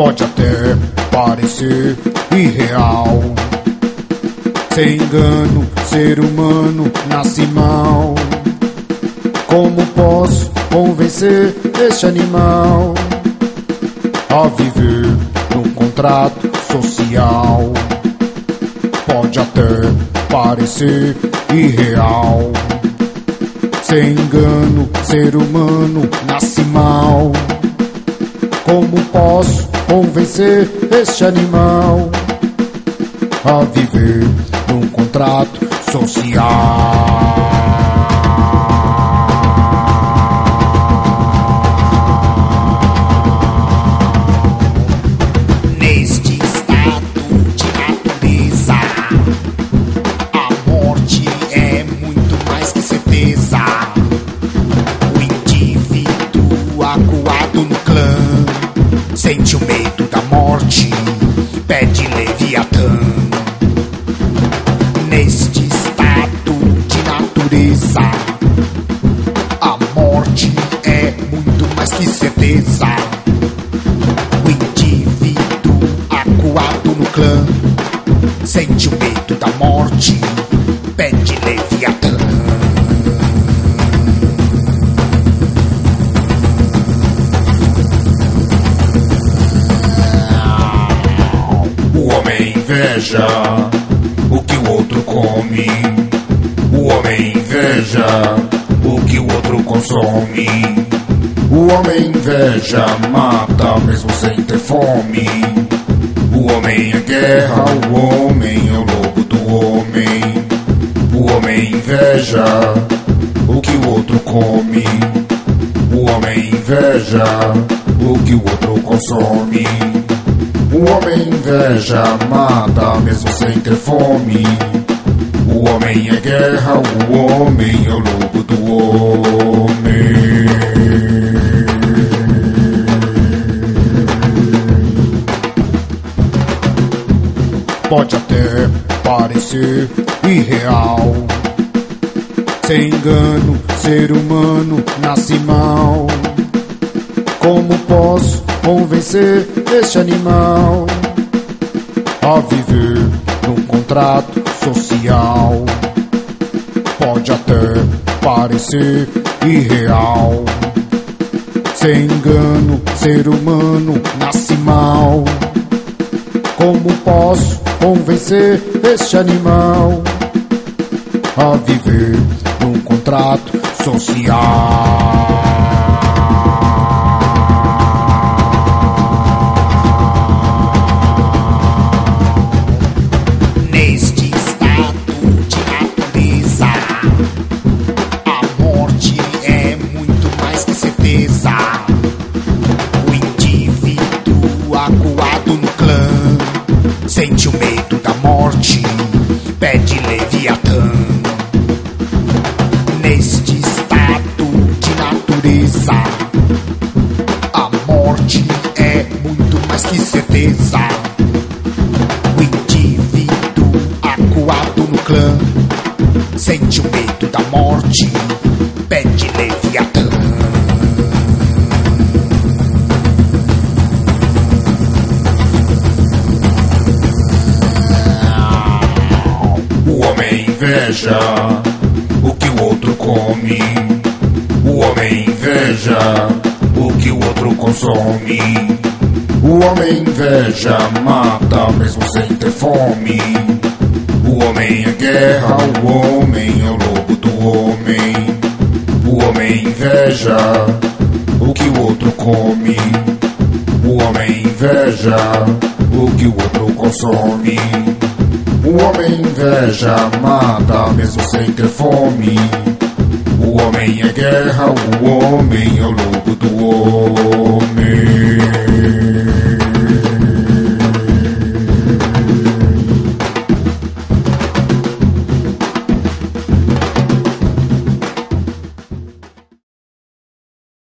Pode até parecer irreal. Sem engano, ser humano nasce mal. Como posso convencer este animal a viver num contrato social? Pode até parecer irreal. Sem engano, ser humano nasce mal. Convencer este animal a viver num contrato social? Que certeza. O indivíduo acuado no clã sente o medo da morte, pede Leviatã. O homem inveja o que o outro come. O homem inveja o que o outro consome. O homem inveja mata mesmo sem ter fome. O homem é guerra, o homem é o lobo do homem. O homem inveja o que o outro come. O homem inveja o que o outro consome. O homem inveja mata mesmo sem ter fome. O homem é guerra, o homem é o lobo do homem. Pode até parecer irreal. Sem engano, ser humano nasce mal. Como posso convencer este animal a viver num contrato social? Pode até parecer irreal. Sem engano, ser humano nasce mal. Como posso convencer este animal a viver num contrato social? Pede Leviatã. Neste estado de natureza, a morte é muito mais que certeza. O indivíduo acuado no clã sente o medo da morte, inveja o que o outro come. O homem inveja o que o outro consome. O homem inveja mata mesmo sem ter fome. O homem é guerra, o homem é o lobo do homem. O homem inveja o que o outro come. O homem inveja o que o outro consome. O homem inveja mata mesmo sem ter fome. O homem é guerra, o homem é o lobo do homem.